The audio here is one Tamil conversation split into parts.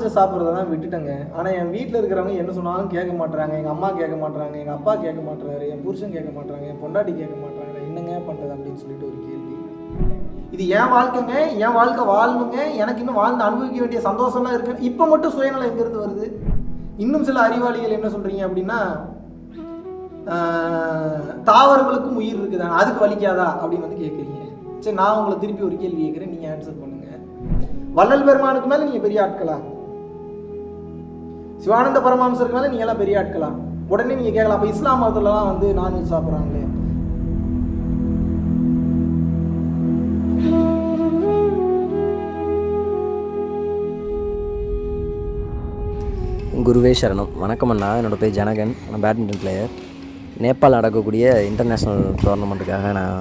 சமைச்சு சாப்பிட்றத தான் விட்டுட்டேங்க. ஆனால் என் வீட்டில் இருக்கிறவங்க என்ன சொன்னாலும் கேட்க மாட்றாங்க. எங்கள் அம்மா கேட்க மாட்டுறாங்க எங்கள் அப்பா கேட்க மாட்டுறாரு என் புருஷன் கேட்க மாட்டுறாங்க என் பொண்டாட்டி கேட்க மாட்றாங்க. என்னங்க பண்ணுறது அப்படின்னு சொல்லிட்டு ஒரு கேள்வி. இது என் வாழ்க்கைங்க. என் வாழ்க்கை வாழணுங்க. எனக்கு இன்னும் வாழ்ந்து அனுபவிக்க வேண்டிய சந்தோஷம்லாம் இருக்கு. இப்போ மட்டும் சுயநலம் எங்கேருந்து வருது? இன்னும் சில அறிவாளிகள் என்ன சொல்கிறீங்க அப்படின்னா தாவரங்களுக்கும் உயிர் இருக்குதா அதுக்கு வலிக்காதா அப்படின்னு வந்து கேட்குறீங்க. சரி நான் உங்களை திருப்பி ஒரு கேள்வி கேட்குறேன். நீங்கள் ஆன்சர் பண்ணுங்கள் வள்ளல் பெருமானுக்கு மேலே நீங்கள் பெரிய ஆட்களா? சிவானந்த பரமாம்சருக்கு மேலே நீங்க எல்லாம் பெரிய ஆட்களா உடனே நீங்கள் கேட்கலாம் அப்போ இஸ்லாம் மதத்துலலாம் வந்து நான்வெஜ் சாப்பிட்றாங்களே. குருவே சரணம். வணக்கம் அண்ணா. என்னோட பேர் ஜனகன். நான் பேட்மிண்டன் பிளேயர் நேபாள் நடக்கக்கூடிய இன்டர்நேஷ்னல் டோர்னமெண்ட்டுக்காக நான்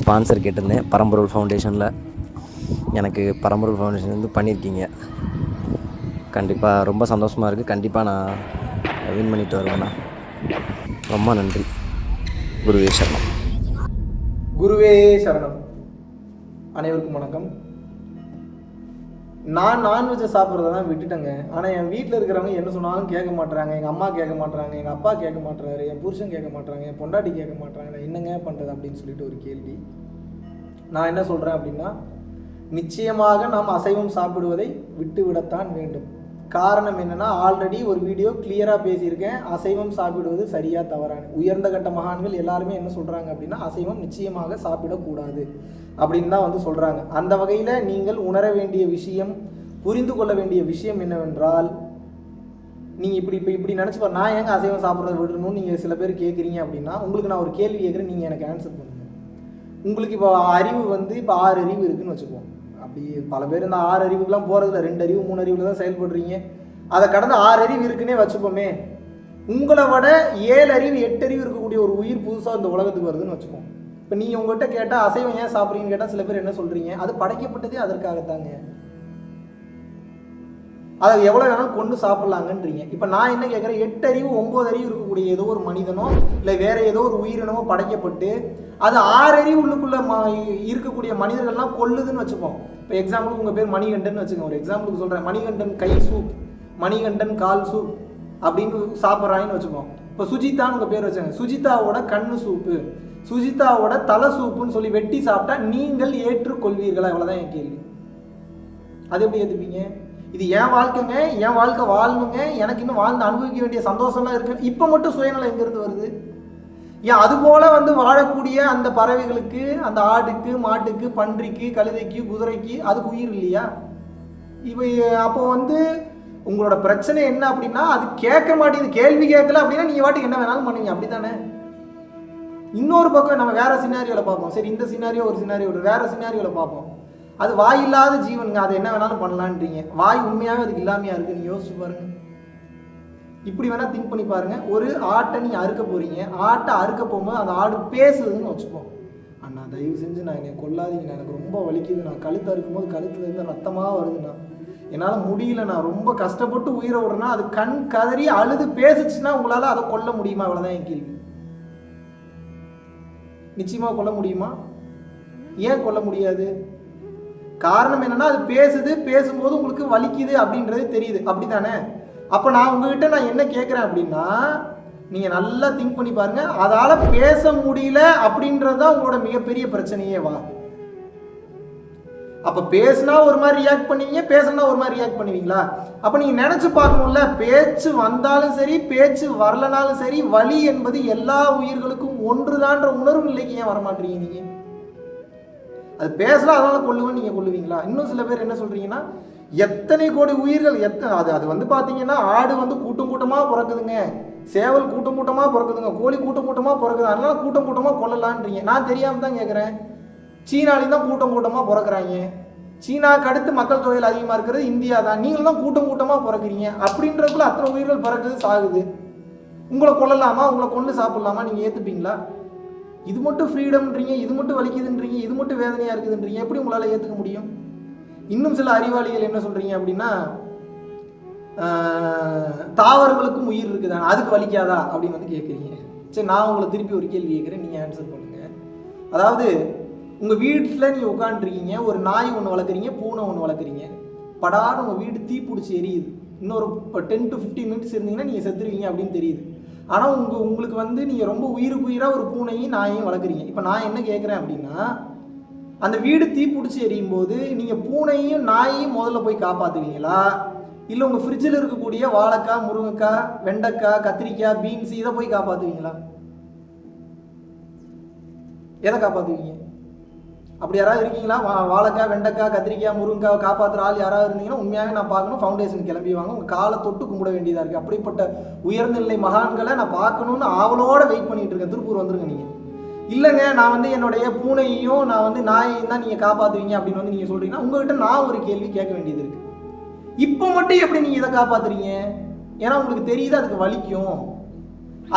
ஸ்பான்சர் கேட்டிருந்தேன். பரம்பரூர் ஃபவுண்டேஷனில் எனக்கு பரம்பரூர் ஃபவுண்டேஷன் வந்து பண்ணியிருக்கீங்க. கண்டிப்பாக ரொம்ப சந்தோஷமாக இருக்குது கண்டிப்பாக நான் வின் பண்ணிட்டு வருவேண்ணா ரொம்ப நன்றி. குருவே சரணம். குருவே சரணம். அனைவருக்கும் வணக்கம். நான் நான்வெஜ்ஜை சாப்பிட்றத தான் விட்டுட்டேங்க. ஆனால் என் வீட்டில் இருக்கிறவங்க என்ன சொன்னாலும் கேட்க மாட்டுறாங்க எங்கள் அம்மா கேட்க மாட்டுறாங்க எங்கள் அப்பா கேட்க மாட்டுறாரு என் புருஷன் கேட்க மாட்டுறாங்க என் பொண்டாட்டி கேட்க மாட்டுறாங்க நான் என்னங்க பண்ணுறது அப்படின்னு சொல்லிட்டு ஒரு கேள்வி. நான் என்ன சொல்கிறேன் அப்படின்னா நிச்சயமாக நாம் அசைவம் சாப்பிடுவதை விட்டு விடத்தான் வேண்டும். காரணம் என்னன்னா ஆல்ரெடி ஒரு வீடியோ கிளியராக பேசியிருக்கேன். அசைவம் சாப்பிடுவது சரியாக தவறான உயர்ந்த கட்ட மகான்கள் எல்லாருமே என்ன சொல்கிறாங்க அப்படின்னா அசைவம் நிச்சயமாக சாப்பிடக்கூடாது அப்படின்னு தான் வந்து சொல்கிறாங்க அந்த வகையில் நீங்கள் உணர வேண்டிய விஷயம் புரிந்து கொள்ள வேண்டிய விஷயம் என்னவென்றால் நீங்கள் இப்படி இப்போ இப்படி நினச்சி பாரு நான் ஏங்க அசைவம் சாப்பிட்றத விடணும்னு நீங்கள் சில பேர் கேட்குறீங்க அப்படின்னா உங்களுக்கு நான் ஒரு கேள்வி கேட்குறேன் நீங்கள் எனக்கு ஆன்சர் பண்ணுங்கள் உங்களுக்கு இப்போ அறிவு வந்து இப்போ ஆறு அறிவு இருக்குதுன்னு வச்சுக்குவோம் அப்படி பல பேர் இந்த ஆறு அறிவுக்குலாம் போகிறதுல ரெண்டு அறிவு மூணு அறிவில் தான் செயல்படுறீங்க. அதை கடந்து ஆறு அறிவு இருக்குன்னே வச்சுப்போமே. உங்களை விட ஏழு அறிவு எட்டு அறிவு இருக்கக்கூடிய ஒரு உயிர் புதுசாக இந்த உலகத்துக்கு வருதுன்னு வச்சுப்போம் இப்போ நீங்கள் உங்கள்கிட்ட கேட்டால் அசைவம் ஏன் சாப்பிட்றீங்கன்னு கேட்டால் சில பேர் என்ன சொல்கிறீங்க அது படைக்கப்பட்டதே அதற்காகத்தாங்க. அதை எவ்வளோ வேணாலும் கொண்டு சாப்பிட்லாங்கன்றீங்க. இப்போ நான் என்ன கேட்குறேன்? எட்டு அறிவு ஒம்பது அறிவு இருக்கக்கூடிய ஏதோ ஒரு மனிதனோ இல்லை வேற ஏதோ ஒரு உயிரினமோ படைக்கப்பட்டு அது ஆறறி உள்ளுக்குள்ளே உள்ளுக்குள்ள ம இருக்கக்கூடிய மனிதர்கள்லாம் கொல்லுதுன்னு வச்சுப்போம். இப்போ எக்ஸாம்பிளுக்கு உங்கள் பேர் மணிகண்டன் வச்சுக்கோங்க. ஒரு எக்ஸாம்பிளுக்கு சொல்கிறேன் மணிகண்டன் கை சூப் மணிகண்டன் கால் சூப் அப்படின்னு சாப்பிட்றாங்கன்னு வச்சுப்போம். இப்போ சுஜிதான்னு உங்கள் பேர் வச்சாங்க சுஜிதாவோட கண்ணு சூப்பு சுஜிதாவோட தலை சூப்புன்னு சொல்லி வெட்டி சாப்பிட்டா நீங்கள் ஏற்றுக்கொள்வீர்களா? இவ்வளோதான் என் கேள்வி. அது எப்படி ஏற்றுப்பீங்க இது என் வாழ்க்கைங்க என் வாழ்க்கை வாழணுங்க எனக்கு இன்னும் வாழ்ந்து அனுபவிக்க வேண்டிய சந்தோஷம்லாம் இருக்கு. இப்போ மட்டும் சுயநலம் எங்கேருந்து வருது? ஏன் அது போல வந்து வாழக்கூடிய அந்த பறவைகளுக்கு அந்த ஆடுக்கு மாட்டுக்கு பன்றிக்கு கழுதைக்கு குதிரைக்கு அதுக்கு உயிர் இல்லையா? இப்போ அப்போ வந்து உங்களோட பிரச்சனை என்ன அப்படின்னா அது கேட்க மாட்டேங்குது. கேள்வி கேட்கல அப்படின்னா நீங்கள் வாட்டுக்கு என்ன வேணாலும் பண்ணுவீங்க. அப்படி தானே இன்னொரு பக்கம் நம்ம வேற சினாரியோவில் பார்ப்போம். சரி இந்த சினாரியோ ஒரு சினாரியோ ஒரு வேற சினாரியோவில் பார்ப்போம். அது வாய் இல்லாத ஜீவனுங்க அது என்ன வேணாலும் பண்ணலான்றீங்க வாய் உண்மையாகவே அதுக்கு இல்லாமையா இருக்கு? நீங்க யோசிச்சு பாருங்க. இப்படி வேணால் திங்க் பண்ணி பாருங்கள் ஒரு ஆட்டை நீ அறுக்க போகிறீங்க ஆட்டை அறுக்க போகும்போது அந்த ஆடு பேசுதுன்னு வச்சுப்போம் அண்ணா தயவு செஞ்சு நான் என்னை கொல்லாதீங்கண்ணா. எனக்கு ரொம்ப வலிக்குது. நான் கழுத்து அறுக்கும்போது கழுத்துலேருந்து ரத்தமாக வருதுண்ணா. என்னால் முடியல நான் ரொம்ப கஷ்டப்பட்டு உயிரை விடுறேன்னா அது கண் கதறி அழுது பேசுச்சுன்னா உங்களால் அதை கொல்ல முடியுமா? அவ்வளோதான் என் கேள்வி. நிச்சயமாக கொல்ல முடியுமா? ஏன் கொல்ல முடியாது? காரணம் என்னன்னா அது பேசுது. பேசும்போது உங்களுக்கு வலிக்குது அப்படின்றது தெரியுது. அப்படி தானே அப்போ நான் உங்ககிட்ட நான் என்ன கேட்குறேன் அப்படின்னா நீங்கள் நல்லா திங்க் பண்ணி பாருங்கள் அதால் பேச முடியல அப்படின்றது தான் உங்களோட மிகப்பெரிய பிரச்சனையே வா. அப்போ பேசுனா ஒரு மாதிரி ரியாக்ட் பண்ணுவீங்க பேசுனா ஒரு மாதிரி ரியாக்ட் பண்ணுவீங்களா? அப்போ நீங்கள் நினச்சி பார்க்கணும்ல பேச்சு வந்தாலும் சரி பேச்சு வரலனாலும் சரி வலி என்பது எல்லா உயிர்களுக்கும் ஒன்றுதான்ற உணர்வு நிலைக்கு ஏன் வரமாட்டீங்க நீங்கள் அது பேசலாம் அதனால கொல்லுவேன் நீங்கள் கொள்ளுவீங்களா இன்னும் சில பேர் என்ன சொல்கிறீங்கன்னா எத்தனை கோடி உயிர்கள் எத்தனை அது அது வந்து பார்த்தீங்கன்னா ஆடு வந்து கூட்டம் கூட்டமாக பிறக்குதுங்க. சேவல் கூட்டம் கூட்டமாக பிறக்குதுங்க. கோழி கூட்டம் கூட்டமாக பிறக்குது. அதனால கூட்டம் கூட்டமாக கொல்லலான்றீங்க நான் தெரியாமல் தான் கேட்குறேன் சீனாலையும் தான் கூட்டம் கூட்டமாக பிறக்குறாங்க. சீனாக்கு அடுத்து மக்கள் தொகையில் அதிகமாக இருக்கிறது இந்தியா தான். நீங்கள் தான் கூட்டம் கூட்டமாக பிறக்குறீங்க. அப்படின்றதுக்குள்ள அத்தனை உயிர்கள் பிறக்குது சாகுது. உங்களை கொல்லலாமா? உங்களை கொண்டு சாப்பிடலாமா? நீங்கள் ஏற்றுப்பீங்களா இது மட்டும் ஃப்ரீடம்ன்றீங்க இது மட்டும் வலிக்குதுன்றீங்க. இது மட்டும் வேதனையாக இருக்குதுன்றீங்க. எப்படி உங்களால் ஏற்றுக்க முடியும்? இன்னும் சில அறிவாளிகள் என்ன சொல்கிறீங்க அப்படின்னா தாவரங்களுக்கும் உயிர் இருக்குதா அதுக்கு வலிக்காதா அப்படின்னு வந்து கேட்குறீங்க சரி நான் உங்களை திருப்பி ஒரு கேள்வி கேட்குறேன் நீங்கள் ஆன்சர் பண்ணுங்கள் அதாவது உங்கள் வீட்டில் நீங்கள் உட்காந்துருக்கீங்க ஒரு நாய் ஒன்று வளர்க்குறீங்க பூனை ஒன்று வளர்க்குறீங்க. படான்னு உங்கள் வீடு தீ பிடிச்சி எரியுது. இன்னொரு இப்போ டென் டு ஃபிஃப்டீன் மினிட்ஸ் இருந்தீங்கன்னா நீங்கள் செத்துருவீங்க அப்படின்னு தெரியுது. ஆனால் உங்கள் உங்களுக்கு வந்து நீங்கள் ரொம்ப உயிருக்கு உயிராக ஒரு பூனையும் நாயையும் வளர்க்குறீங்க. இப்போ நான் என்ன கேட்குறேன் அப்படின்னா அந்த வீடு தீ பிடிச்சி எரியும் போது நீங்கள் பூனையும் நாயையும் முதல்ல போய் காப்பாற்றுவீங்களா இல்லை உங்கள் ஃப்ரிட்ஜில் இருக்கக்கூடிய வாழைக்காய் முருங்கைக்காய் வெண்டைக்காய் கத்திரிக்காய் பீன்ஸ் இதை போய் காப்பாற்றுவீங்களா எதை காப்பாற்றுவீங்க அப்படி யாராவது இருக்கீங்களா? வா வாழைக்காய் வெண்டைக்காய் கத்திரிக்காய் முருங்கைக்காய் காப்பாற்றுற ஆள் யாராவது இருந்தீங்கன்னா உண்மையாகவே நான் பார்க்கணும் ஃபவுண்டேஷன் கிளம்பி வாங்க. உங்கள் காலை தொட்டு கும்பிட வேண்டியதாக இருக்குது அப்படிப்பட்ட உயர்நிலை மகான்களை நான் பார்க்கணுன்னு ஆவலோடு வெயிட் பண்ணிகிட்டு இருக்கேன். திருப்பூர் வந்துருங்க நீங்கள் இல்லைங்க நான் வந்து என்னுடைய பூனையையும் நான் வந்து நாயையும் தான் நீங்கள் காப்பாற்றுவீங்க அப்படின்னு வந்து நீங்கள் சொல்கிறீங்கன்னா உங்கள்கிட்ட நான் ஒரு கேள்வி கேட்க வேண்டியது இருக்குது இப்போ மட்டும் எப்படி நீங்கள் இதை காப்பாற்றுறீங்க ஏன்னா உங்களுக்கு தெரியுது அதுக்கு வலிக்கும்.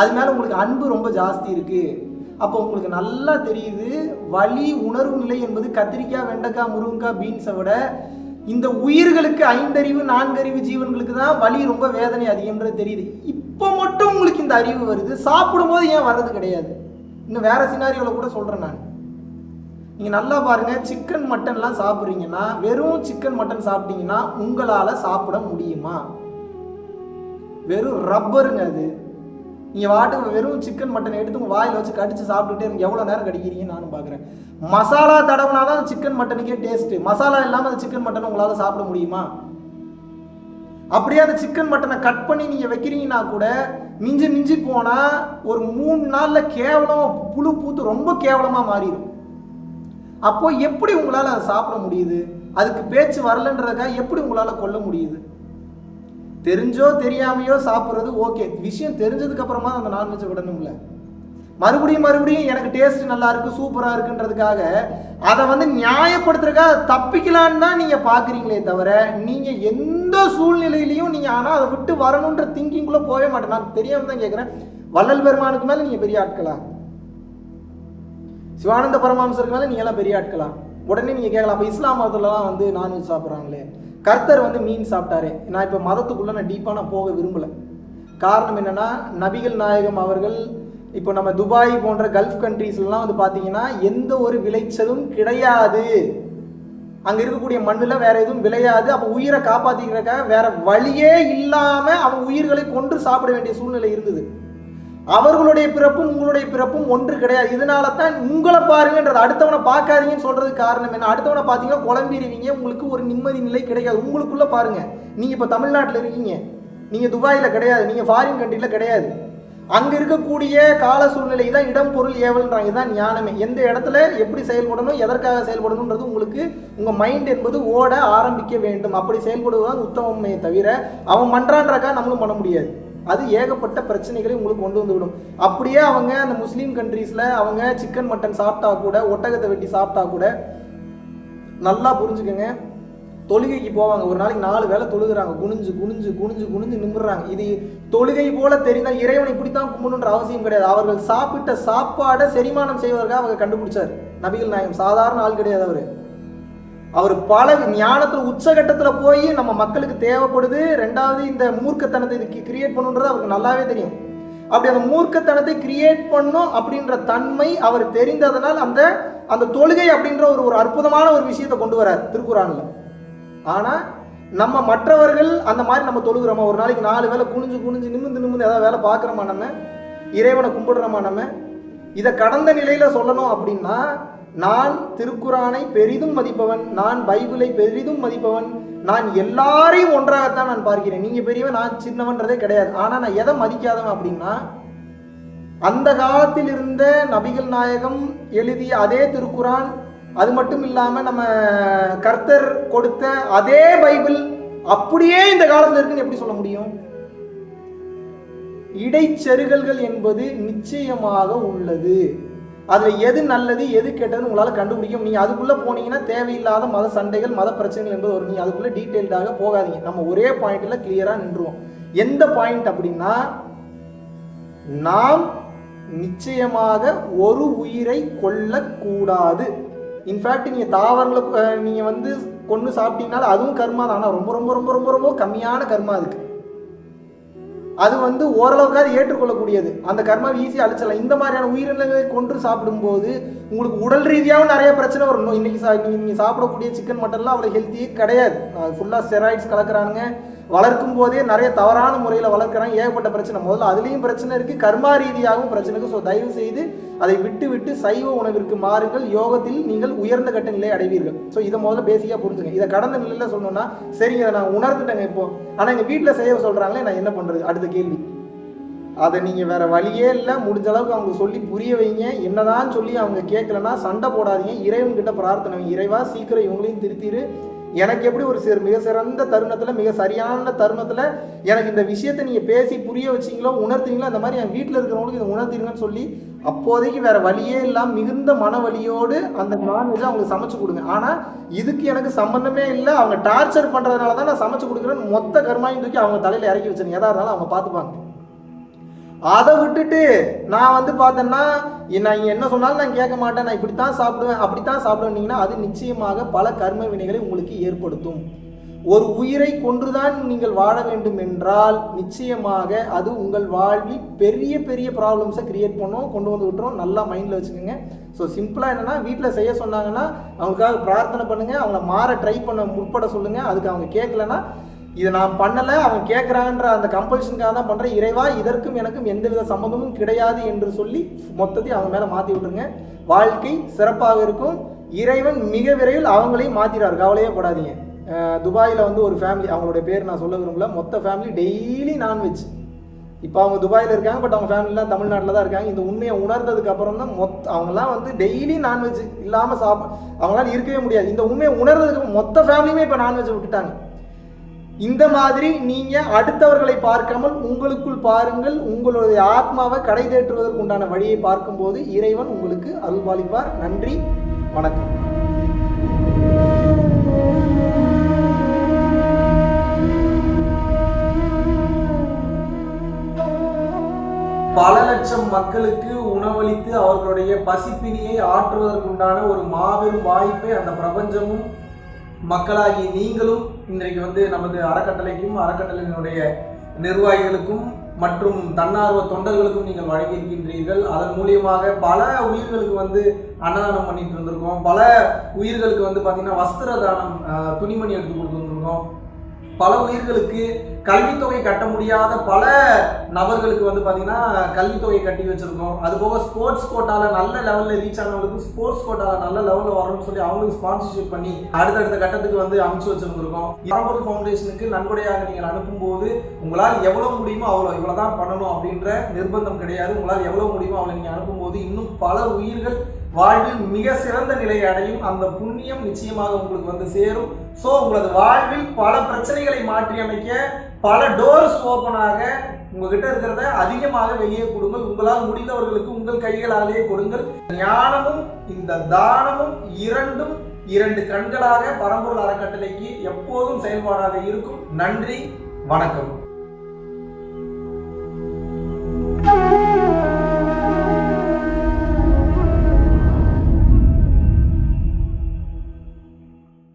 அது மேலே உங்களுக்கு அன்பு ரொம்ப ஜாஸ்தி இருக்குது அப்போ உங்களுக்கு நல்லா தெரியுது வலி உணர்வு நிலை என்பது கத்திரிக்காய் வெண்டைக்காய் முருங்கக்காய் பீன்ஸை விட இந்த உயிர்களுக்கு ஐந்தறிவு நான்கறிவு ஜீவன்களுக்கு தான் வலி ரொம்ப வேதனை அதிகம்ன்றது தெரியுது. இப்போ மட்டும் உங்களுக்கு இந்த அறிவு வருது சாப்பிடும்போது ஏன் வர்றது கிடையாது? இன்னும் வேற சினாரியோவில் கூட சொல்கிறேன் நான். நீங்கள் நல்லா பாருங்கள் சிக்கன் மட்டன்லாம் சாப்பிட்றீங்கன்னா வெறும் சிக்கன் மட்டன் சாப்பிட்டீங்கன்னா உங்களால் சாப்பிட முடியுமா? வெறும் ரப்பருங்க அது. நீங்கள் வாட்டுக்கு வெறும் சிக்கன் மட்டன் எடுத்து உங்கள் வாயில் வச்சு கடிச்சு சாப்பிட்டுட்டே இருங்க. எவ்வளோ நேரம் கடிக்கிறீங்கன்னு நானும் பார்க்குறேன் மசாலா தடவுனா தான் சிக்கன் மட்டனுக்கே டேஸ்ட்டு மசாலா இல்லாமல் அந்த சிக்கன் மட்டன் உங்களால் சாப்பிட முடியுமா? அப்படியே அந்த சிக்கன் மட்டனை கட் பண்ணி நீங்கள் வைக்கிறீங்கன்னா கூட மிஞ்சி மிஞ்சி போனால் ஒரு மூணு நாளில் கேவலம் புழு பூத்து ரொம்ப கேவலமாக மாறிடும். அப்போ எப்படி உங்களால் அதை சாப்பிட முடியுது? அதுக்கு பேச்சு வரலன்றதுக்காக எப்படி உங்களால் கொல்ல முடியுது? தெரிஞ்சோ தெரியாமையோ சாப்பிட்றது ஓகே விஷயம் தெரிஞ்சதுக்கப்புறமா அந்த நான்வெஜ்ஜை விடணும்ல. மறுபடியும் மறுபடியும் எனக்கு டேஸ்ட் நல்லா இருக்கு சூப்பரா இருக்குன்றதுக்காக அதை வந்து நியாயப்படுத்துறதுக்காக தப்பிக்கலான்னு தான் நீங்க பாக்குறீங்களே தவிர நீங்க எந்த சூழ்நிலையிலையும் நீங்க ஆனா அதை விட்டு வரணுன்ற திங்கிங்குள்ள போகவே மாட்டேன். நான் தெரியாம தான் கேட்குறேன் வள்ளல் பெருமானுக்கு மேல நீங்க பெரிய ஆட்களா? சிவானந்த பரமாம்சருக்கு மேல நீங்க எல்லாம் பெரிய ஆட்களா? உடனே நீங்க கேட்கலாம் அப்ப இஸ்லாம் மதத்துலலாம் வந்து நான்வெஜ் சாப்பிட்றாங்களே. கர்த்தர் வந்து மீன் சாப்பிட்டாரு. நான் இப்போ மதத்துக்குள்ள நான் டீப்பாக நான் போக விரும்பல. காரணம் என்னன்னா நபிகள் நாயகம் அவர்கள் இப்போ நம்ம துபாய் போன்ற கல்ஃப் கண்ட்ரீஸ்லாம் வந்து பார்த்தீங்கன்னா எந்த ஒரு விளைச்சலும் கிடையாது. அங்கே இருக்கக்கூடிய மண்ணில் வேற எதுவும் விளையாது. அப்போ உயிரை காப்பாற்றிக்கிறக்க வேற வழியே இல்லாமல் அவன் உயிர்களை கொன்று சாப்பிட வேண்டிய சூழ்நிலை இருந்தது. அவர்களுடைய பிறப்பும் உங்களுடைய பிறப்பும் ஒன்று கிடையாது. இதனால தான் உங்களை பாருங்கன்றது அடுத்தவனை பார்க்காதீங்கன்னு சொல்றதுக்கு காரணம் என்ன? அடுத்தவனை பார்த்தீங்கன்னா குழம்பிடுவீங்க. உங்களுக்கு ஒரு நிம்மதி நிலை கிடைக்காது. உங்களுக்குள்ள பாருங்க. நீங்க இப்போ தமிழ்நாட்டில் இருக்கீங்க. நீங்க துபாயில் கிடையாது. நீங்க ஃபாரின் கண்ட்ரியில் கிடையாது. அங்கே இருக்கக்கூடிய கால சூழ்நிலை தான் இடம் பொருள் ஏவல்ன்றாங்க. இதுதான் ஞானமே. எந்த இடத்துல எப்படி செயல்படணும் எதற்காக செயல்படணுன்றது உங்களுக்கு உங்கள் மைண்ட் என்பது ஓட ஆரம்பிக்க வேண்டும். அப்படி செயல்படுவதுதான் உத்தமமே தவிர அவன் மன்றான்றக்கா நம்மளும் பண்ண முடியாது. அது ஏகப்பட்ட பிரச்சனைகளை உங்களுக்கு கொண்டு வந்து விடும் அப்படியே அவங்க அந்த முஸ்லீம் கண்ட்ரீஸில் அவங்க சிக்கன் மட்டன் சாப்பிட்டா கூட ஒட்டகத்தை வெட்டி சாப்பிட்டா கூட நல்லா புரிஞ்சுக்கங்க. தொழுகைக்கு போவாங்க. ஒரு நாளைக்கு நாலு வேளை தொழுகிறாங்க. குனிஞ்சு குனிஞ்சு குனிஞ்சு குனிஞ்சு நிமிடுறாங்க இது தொழுகை போல தெரிந்தால் இறைவனை இப்படித்தான் கும்பிடணுன்ற அவசியம் கிடையாது. அவர்கள் சாப்பிட்ட சாப்பாடை செரிமானம் செய்வதற்காக அவங்க கண்டுபிடிச்சார். நபிகள் நாயகம். சாதாரண ஆள் கிடையாது அவர். அவர் பல ஞானத்தில் உச்சகட்டத்தில் போய் நம்ம மக்களுக்கு தேவைப்படுது. ரெண்டாவது இந்த மூர்க்கத்தனத்தை இதுக்கு கிரியேட் பண்ணுன்றது அவருக்கு நல்லாவே தெரியும். அப்படி அந்த மூர்க்கத்தனத்தை கிரியேட் பண்ணும் அப்படின்ற தன்மை அவர் தெரிந்ததனால் அந்த அந்த தொழுகை அப்படின்ற ஒரு ஒரு அற்புதமான ஒரு விஷயத்தை கொண்டு வரார் திருக்குறானில். ஆனால் நம்ம மற்றவர்கள் அந்த மாதிரி நம்ம தொழுகிறோமா? ஒரு நாளைக்கு நாலு வேலை குனிஞ்சு குனிஞ்சு நிமிந்து நிமிந்து ஏதாவது வேலை பார்க்குறோமா நம்ம? இறைவனை கும்பிடுறோமா நம்ம? இதை கடந்த நிலையில் சொல்லணும் அப்படின்னா நான் திருக்குறானை பெரிதும் மதிப்பவன் நான் பைபிளை பெரிதும் மதிப்பவன் நான் எல்லாரையும் ஒன்றாகத்தான் நான் பார்க்கிறேன். நீங்க பெரியவன் நான் சின்னவன்றதே கிடையாது. ஆனா நான் எதை மதிக்காதவன் அப்படின்னா அந்த காலத்தில் இருந்த நபிகள் நாயகம் எழுதிய அதே திருக்குறான் அது மட்டும் இல்லாமல் நம்ம கர்த்தர் கொடுத்த அதே பைபிள் அப்படியே இந்த காலத்தில் இருக்குன்னு எப்படி சொல்ல முடியும்? இடைச்செருகல்கள் என்பது நிச்சயமாக உள்ளது. அதில் எது நல்லது எது கெட்டதுன்னு உங்களால் கண்டுபிடிக்க நீங்கள் அதுக்குள்ளே போனீங்கன்னா தேவையில்லாத மத சண்டைகள் மத பிரச்சனைகள் என்பது வரும். நீங்கள் அதுக்குள்ளே டீட்டெயில்டாக போகாதீங்க. நம்ம ஒரே பாயிண்ட்டில் கிளியராக நின்றுவோம். எந்த பாயிண்ட் அப்படின்னா நாம் நிச்சயமாக ஒரு உயிரை கொல்லக்கூடாது. இன்ஃபேக்ட் நீங்கள் தாவரங்களை நீங்கள் வந்து கொன்று சாப்பிட்டீங்கனால அதுவும் கர்மா தான். ஆனால் ரொம்ப ரொம்ப ரொம்ப ரொம்ப ரொம்ப கம்மியான கர்மா அதுக்கு. அது வந்து ஓரளவுக்காவது ஏற்றுக்கொள்ளக்கூடியது. அந்த கர்மாவை ஈஸியாக அழிச்சிடலாம். இந்த மாதிரியான உயிரினங்களை கொன்று சாப்பிடும்போது உங்களுக்கு உடல் ரீதியாகவும் நிறைய பிரச்சனை வரும். இன்னைக்கு சா நீங்கள் சாப்பிடக்கூடிய சிக்கன் மட்டன்லாம் அவ்வளோ ஹெல்த்தியே கிடையாது. ஃபுல்லாக ஸ்டெராய்ட்ஸ் கலக்கிறானுங்க. வளர்க்கும் போதே நிறைய தவறான முறையில் வளர்க்குறாங்க. ஏகப்பட்ட பிரச்சனை. முதல்ல அதுலேயும் பிரச்சனை இருக்குது கர்மா ரீதியாகவும் பிரச்சனை இருக்குது ஸோ தயவு செய்து அதை விட்டுவிட்டு சைவ உணவிற்கு மாறுங்கள். யோகத்தில் நீங்கள் உயர்ந்த கட்ட நிலை அடைவீர்கள். ஸோ இதை முதல்ல பேசிக்காக புரிஞ்சுங்க. இதை கடந்த நிலையில் சொல்லணும்னா சரிங்க அதை நான் உணர்ந்துட்டேங்க இப்போ. ஆனால் எங்கள் வீட்டில் செய்ய சொல்கிறாங்களே நான் என்ன பண்ணுறது அடுத்த கேள்வி. அதை நீங்கள் வேற வழியே இல்லை. முடிஞ்ச அளவுக்கு அவங்க சொல்லி புரிய வைங்க. என்னதான் சொல்லி அவங்க கேட்கலன்னா சண்டை போடாதீங்க. இறைவன்கிட்ட பிரார்த்தனை இறைவா சீக்கிரம் இவங்களையும் திருத்திரு. எனக்கு எப்படி ஒரு சிறு மிக சிறந்த தருணத்தில் மிக சரியான தருணத்தில் எனக்கு இந்த விஷயத்தை நீங்கள் பேசி புரிய வச்சீங்களோ உணர்த்தீங்களோ அந்த மாதிரி என் வீட்டில் இருக்கிறவங்களுக்கு இதை உணர்த்தீங்கன்னு சொல்லி அப்போதைக்கு வேற வழியே இல்லாமல் மிகுந்த மன வலியோடு அந்த நான்வெஜ்ஜை அவங்களுக்கு சமைச்சு கொடுங்க. ஆனால் இதுக்கு எனக்கு சம்மந்தமே இல்லை. அவங்க டார்ச்சர் பண்ணுறதுனால தான் நான் சமைச்சு கொடுக்குறேன்னு மொத்த கர்மாயும் தூக்கி அவங்க தலையில் இறக்கி வச்சிருங்க. எதா இருந்தாலும் அவங்க பார்த்துப்பாங்க அதை விட்டுட்டு நான் வந்து பார்த்தேன்னா நான் என்ன சொன்னாலும் நான் கேட்க மாட்டேன். நான் இப்படித்தான் சாப்பிடுவேன். அப்படித்தான் சாப்பிடுவேன்னீங்கன்னா அது நிச்சயமாக பல கர்ம வினைகளை உங்களுக்கு ஏற்படுத்தும். ஒரு உயிரை கொன்றுதான் நீங்கள் வாழ வேண்டும் என்றால் நிச்சயமாக அது உங்கள் வாழ்வில் பெரிய பெரிய ப்ராப்ளம்ஸை கிரியேட் பண்ணும் கொண்டு வந்து விட்டுரும். நல்லா மைண்டில் வச்சுக்கோங்க. ஸோ சிம்பிளாக என்னென்னா வீட்டில் செய்ய சொன்னாங்கன்னா அவங்களுக்காக பிரார்த்தனை பண்ணுங்கள் அவங்கள மாற ட்ரை பண்ண முற்பட சொல்லுங்கள் அதுக்கு அவங்க கேட்கலன்னா இதை நான் பண்ணலை அவங்க கேட்குறாங்கன்ற அந்த கம்பல்ஷனுக்காக தான் பண்ணுறேன் இறைவா இதற்கும் எனக்கும் எந்தவித சம்மந்தமும் கிடையாது என்று சொல்லி மொத்தத்தையும் அவங்க மேலே மாற்றி விட்டுருங்க. வாழ்க்கை சிறப்பாக இருக்கும். இறைவன் மிக விரைவில் அவங்களையும் மாற்றிடுறார் கவலையே படாதீங்க. துபாயில் வந்து ஒரு ஃபேமிலி அவங்களுடைய பேர் நான் சொல்ல விரும்பல. மொத்த ஃபேமிலி டெய்லி நான்வெஜ் இப்போ அவங்க துபாயில் இருக்காங்க பட் அவங்க ஃபேமிலிலாம் தமிழ்நாட்டில் தான் இருக்காங்க. இந்த உண்மையை உணர்ந்ததுக்கு அப்புறம் தான் மொத்த அவங்களாம் வந்து டெய்லி நான்வெஜ் இல்லாமல் சாப்பிட அவங்களால இருக்கவே முடியாது. இந்த உண்மையை உணர்ந்ததுக்கு மொத்த ஃபேமிலியுமே இப்போ நான்வெஜ் விட்டுட்டாங்க. இந்த மாதிரி நீங்கள் அடுத்தவர்களை பார்க்காமல் உங்களுக்குள் பாருங்கள். உங்களுடைய ஆத்மாவை கடை தேற்றுவதற்கு உண்டான வழியை பார்க்கும்போது இறைவன் உங்களுக்கு அருள்பாலிப்பார் நன்றி. வணக்கம். பல லட்சம் மக்களுக்கு உணவளித்து அவர்களுடைய பசிப்பினியை ஆற்றுவதற்குண்டான ஒரு மாபெரும் வாய்ப்பை அந்த பிரபஞ்சமும் மக்களாகி நீங்களும் இன்றைக்கு வந்து நமது அறக்கட்டளைக்கும் அறக்கட்டளையினுடைய நிர்வாகிகளுக்கும் மற்றும் தன்னார்வ தொண்டர்களுக்கும் நீங்கள் வழங்கியிருக்கின்றீர்கள். அதன் மூலியமாக பல உயிர்களுக்கு வந்து அன்னதானம் பண்ணிட்டு இருந்திருக்கோம் பல உயிர்களுக்கு வந்து பார்த்தீங்கன்னா வஸ்திர தானம் துணிமணி எடுத்து கொடுத்துருந்துருக்கோம் பல உயிர்களுக்கு கல்வித்தொகை கட்ட முடியாத பல நபர்களுக்கு வந்து பார்த்தீங்கன்னா கல்வித்தொகை கட்டி வச்சுருக்கோம். அது போக ஸ்போர்ட்ஸ் கோட்டாவில் நல்ல லெவலில் ரீச் ஆனவங்களுக்கு ஸ்போர்ட்ஸ் கோட்டாவில் நல்ல லெவலில் வரணும்னு சொல்லி அவங்களுக்கு ஸ்பான்சர்ஷிப் பண்ணி அடுத்தடுத்த கட்டத்துக்கு வந்து அமுச்சு வச்சுருந்துருக்கோம். பரம்பொருள் ஃபவுண்டேஷனுக்கு நன்கொடையாக நீங்கள் அனுப்பும்போது உங்களால் எவ்வளோ முடியுமோ அவ்வளோ இவ்வளோ தான் பண்ணணும் அப்படின்ற நிர்பந்தம் கிடையாது. உங்களால் எவ்வளோ முடியுமோ அவ்வளோ நீங்கள் அனுப்பும்போது இன்னும் பல உயிர்கள் வாழ்வில் மிக சிறந்த நிலையை அடையும். அந்த புண்ணியம் நிச்சயமாக உங்களுக்கு வந்து சேரும். ஸோ உங்களது வாழ்வில் பல பிரச்சனைகளை மாற்றி அமைக்க பல டோர்ஸ் ஓப்பனாக உங்ககிட்ட இருக்கிறத அதிகமாக வெளியே கொடுங்கள். உங்களால் முடிந்தவர்களுக்கு உங்கள் கைகளாலேயே கொடுங்கள். ஞானமும் இந்த தானமும் இரண்டும் இரண்டு கண்களாக பரம்பொருள் அறக்கட்டளைக்கு எப்போதும் செயல்பாடாக இருக்கும். நன்றி வணக்கம்.